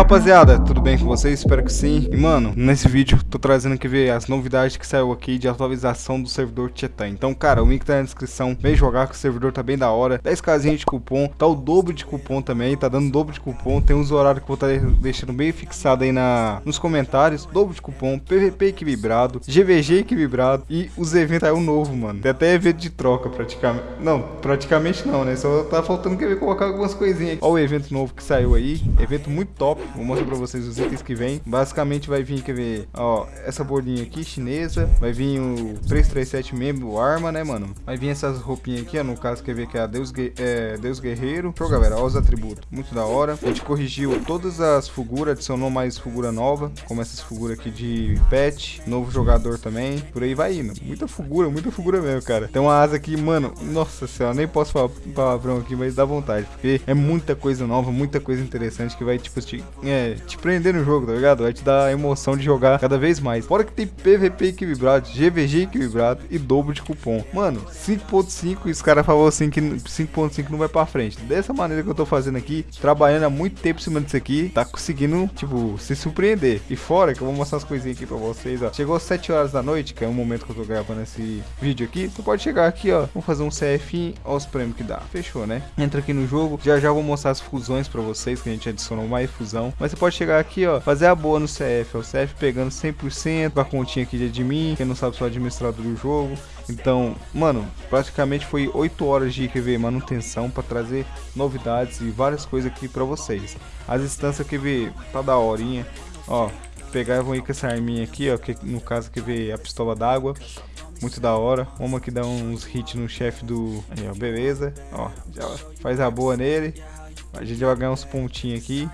rapaziada, tudo bem com vocês? Espero que sim. E mano, nesse vídeo tô trazendo aqui ver as novidades que saiu aqui de atualização do servidor Tietan. Então, cara, o link tá na descrição. Vem jogar que o servidor tá bem da hora. 10 casinhas de cupom, tá o dobro de cupom também, tá dando dobro de cupom. Tem uns horários que eu vou estar tá deixando bem fixado aí na, nos comentários. Dobro de cupom, PVP equilibrado, GVG equilibrado e os eventos aí o novo, mano. Tem até evento de troca praticamente. Não, praticamente não, né? Só tá faltando que colocar algumas coisinhas. Ó o evento novo que saiu aí, evento muito top. Vou mostrar pra vocês os itens que vem. Basicamente vai vir, quer ver, ó, essa bolinha aqui, chinesa. Vai vir o 337 membro arma, né, mano? Vai vir essas roupinhas aqui, ó, no caso, quer ver que é a Deus, é, Deus Guerreiro. Show, galera, ó os atributos. Muito da hora. A gente corrigiu todas as figuras, adicionou mais figura nova, como essas figuras aqui de pet, novo jogador também. Por aí vai indo. Muita figura, muita figura mesmo, cara. Tem uma asa aqui, mano, nossa senhora, nem posso falar palavrão aqui, mas dá vontade, porque é muita coisa nova, muita coisa interessante que vai, tipo, te, é, te prender no jogo, tá ligado? Vai te dar a emoção de jogar cada vez mais. Fora que tem PVP equilibrado, GVG equilibrado e dobro de cupom. Mano, 5.5 e os caras falaram assim que 5.5 não vai pra frente. Dessa maneira que eu tô fazendo aqui, trabalhando há muito tempo em cima disso aqui, tá conseguindo, tipo, se surpreender. E fora que eu vou mostrar as coisinhas aqui pra vocês, ó. Chegou às 7 horas da noite, que é o momento que eu tô gravando esse vídeo aqui. Tu pode chegar aqui, ó. Vamos fazer um CF, ó os prêmios que dá. Fechou, né? Entra aqui no jogo. Já já vou mostrar as fusões pra vocês, que a gente adicionou mais fusão. Mas você pode chegar aqui, ó, fazer a boa no CF. O CF pegando 100% a continha aqui de admin. Quem não sabe, sou administrador do jogo. Então, mano, praticamente foi 8 horas de QV manutenção para trazer novidades e várias coisas aqui para vocês. As instâncias QV tá da horinha, ó, vou ir com essa arminha aqui, ó, que no caso QV a pistola d'água. Muito da hora. Vamos aqui dar uns hits no chefe do... Aí, ó, beleza. Ó, já faz a boa nele. A gente vai ganhar uns pontinhos aqui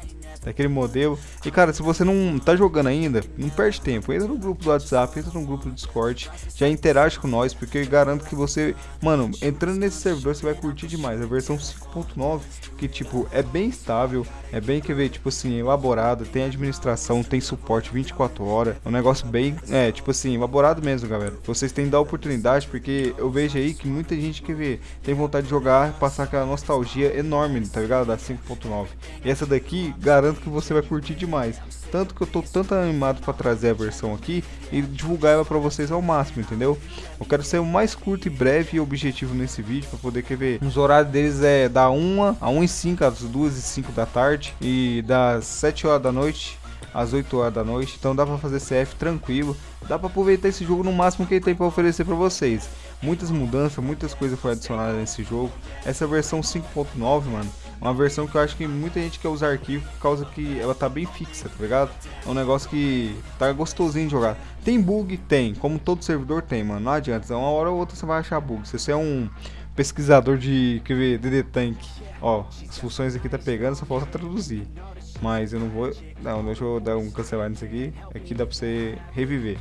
daquele modelo. E cara, se você não tá jogando ainda, não perde tempo. Entra no grupo do WhatsApp, entra no grupo do Discord, já interage com nós, porque eu garanto que você, mano, entrando nesse servidor você vai curtir demais. A versão 5.9, que tipo, é bem estável, é bem, quer ver, tipo assim, elaborado, tem administração, tem suporte 24 horas. É um negócio bem, é, tipo assim, elaborado mesmo, galera. Vocês têm que dar oportunidade, porque eu vejo aí que muita gente quer ver, tem vontade de jogar, passar aquela nostalgia enorme, tá ligado? Da 5.9. E essa daqui, garanto que você vai curtir demais. Tanto que eu tô tanto animado para trazer a versão aqui e divulgar ela para vocês ao máximo, entendeu? Eu quero ser o mais curto e breve e objetivo nesse vídeo para poder quer ver. Os horários deles é da 1 a 1 e 5, às 2 e 5 da tarde e das 7 horas da noite às 8 horas da noite, então dá para fazer CF tranquilo, dá para aproveitar esse jogo no máximo que ele tem para oferecer para vocês. Muitas mudanças, muitas coisas foram adicionadas nesse jogo. Essa versão 5.9, mano, uma versão que eu acho que muita gente quer usar arquivo por causa que ela tá bem fixa, tá ligado? É um negócio que tá gostosinho de jogar. Tem bug? Tem, como todo servidor tem, mano, não adianta, uma hora ou outra você vai achar bug. Se você é um pesquisador de quer ver, DD Tank, ó, as funções aqui tá pegando, só falta traduzir. Mas eu não vou, não, deixa eu dar um cancelar nisso aqui, aqui dá pra você reviver.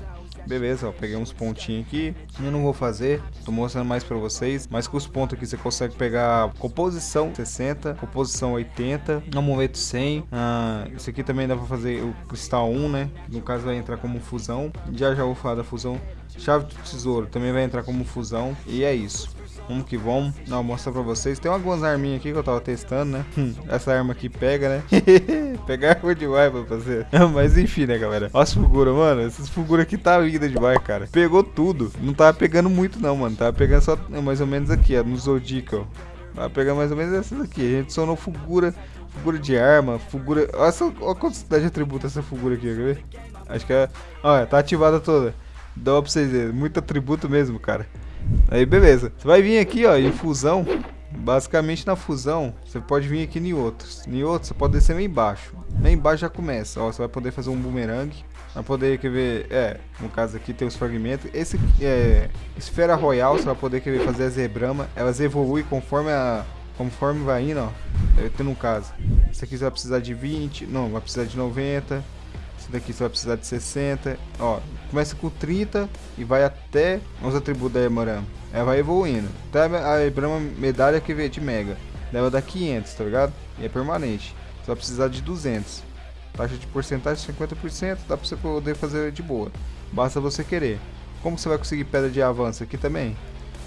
Beleza, ó, peguei uns pontinhos aqui. Eu não vou fazer, tô mostrando mais pra vocês. Mas com os pontos aqui você consegue pegar composição 60, composição 80, amuleto 100. Ah, isso aqui também dá pra fazer o cristal 1, né? No caso vai entrar como fusão. Já já vou falar da fusão. Chave do tesouro também vai entrar como fusão. E é isso. Vamos que vamos. Não, mostrar pra vocês. Tem algumas arminhas aqui que eu tava testando, né? Hum, essa arma aqui pega, né? Pegar é ruim demais pra fazer. Mas enfim, né, galera? Olha as figuras, mano. Essas figuras aqui tá linda demais, cara. Pegou tudo. Não tava pegando muito, não, mano. Tava pegando só mais ou menos aqui, ó. No Zodiac, ó. Tava pegando mais ou menos essas aqui. A gente sonou figura, figura de arma, figura... Olha, essa, olha a quantidade de atributo essa figura aqui, quer ver? Acho que é... Olha, tá ativada toda. Dá pra vocês verem. Muito atributo mesmo, cara. Aí beleza. Você vai vir aqui, ó, em fusão. Basicamente na fusão, você pode vir aqui em outros. Em outros, você pode descer lá embaixo. Lá embaixo já começa, ó, você vai poder fazer um boomerang. Vai poder, quer ver, é, no caso aqui tem os fragmentos. Esse é, esfera royal, você vai poder, quer ver, fazer a zebrama. Elas evoluem conforme a, conforme vai indo, ó. Deve ter no caso. Esse aqui você vai precisar de 20, não, vai precisar de 90. Esse daqui você vai precisar de 60. Ó, começa com 30 e vai até os atributos da Emerama. Ela vai evoluindo. Até a Emerama medalha que vem de Mega. Leva dá 500, tá ligado? E é permanente. Você vai precisar de 200. Taxa de porcentagem 50%, dá pra você poder fazer de boa. Basta você querer. Como você vai conseguir pedra de avanço aqui também?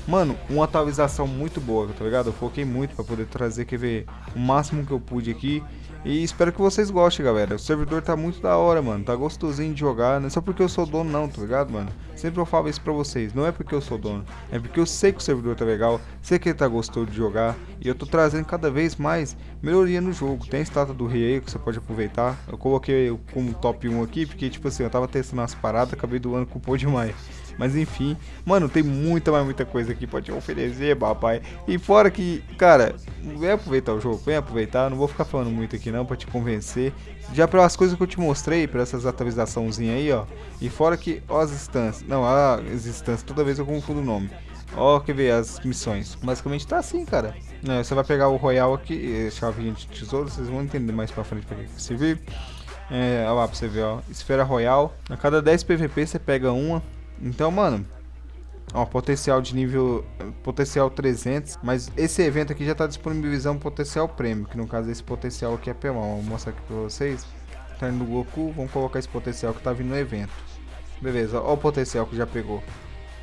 Mano, uma atualização muito boa, tá ligado? Eu foquei muito pra poder trazer, quer ver, o máximo que eu pude aqui. E espero que vocês gostem, galera. O servidor tá muito da hora, mano. Tá gostosinho de jogar. Não é só porque eu sou dono, não, tá ligado, mano? Sempre eu falo isso pra vocês. Não é porque eu sou dono. É porque eu sei que o servidor tá legal. Sei que ele tá gostoso de jogar. E eu tô trazendo cada vez mais melhoria no jogo. Tem a estátua do rei aí que você pode aproveitar. Eu coloquei como top 1 aqui. Porque, tipo assim, eu tava testando as paradas. Acabei doando o demais. Mas enfim, mano, tem muita, mais muita coisa pra te oferecer, papai. E fora que, cara, vem aproveitar o jogo, vem aproveitar. Não vou ficar falando muito aqui não pra te convencer. Já pelas coisas que eu te mostrei, pra essas atualizaçãozinhas aí, ó. E fora que, ó as instâncias. Não, as instâncias, toda vez eu confundo o nome. Ó, quer ver as missões. Basicamente tá assim, cara. É, você vai pegar o Royal aqui, chave de tesouro, vocês vão entender mais pra frente pra que servir. É, olha lá pra você ver, ó. Esfera Royal. A cada 10 PVP você pega uma. Então, mano, ó, potencial de nível, potencial 300, mas esse evento aqui já tá disponibilizando potencial prêmio, que no caso esse potencial aqui é pelão, vou mostrar aqui pra vocês. Tá indo no Goku, vamos colocar esse potencial que tá vindo no evento. Beleza, ó o potencial que já pegou.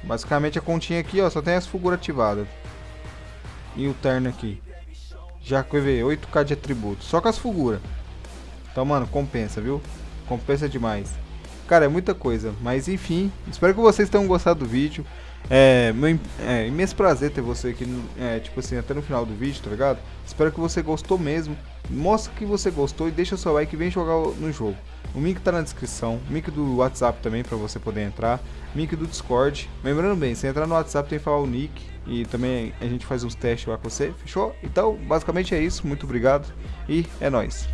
Basicamente a continha aqui, ó, só tem as figuras ativadas. E o terno aqui. Já quer ver, 8k de atributo, só com as figuras. Então, mano, compensa, viu? Compensa demais. Cara, é muita coisa. Mas enfim, espero que vocês tenham gostado do vídeo. É, meu, é imenso prazer ter você aqui, é, tipo assim, até no final do vídeo, tá ligado? Espero que você gostou mesmo. Mostra que você gostou e deixa o seu like e vem jogar no jogo. O link tá na descrição, link do WhatsApp também pra você poder entrar, link do Discord. Lembrando bem, se entrar no WhatsApp tem que falar o nick e também a gente faz uns testes lá com você, fechou? Então, basicamente é isso, muito obrigado e é nóis.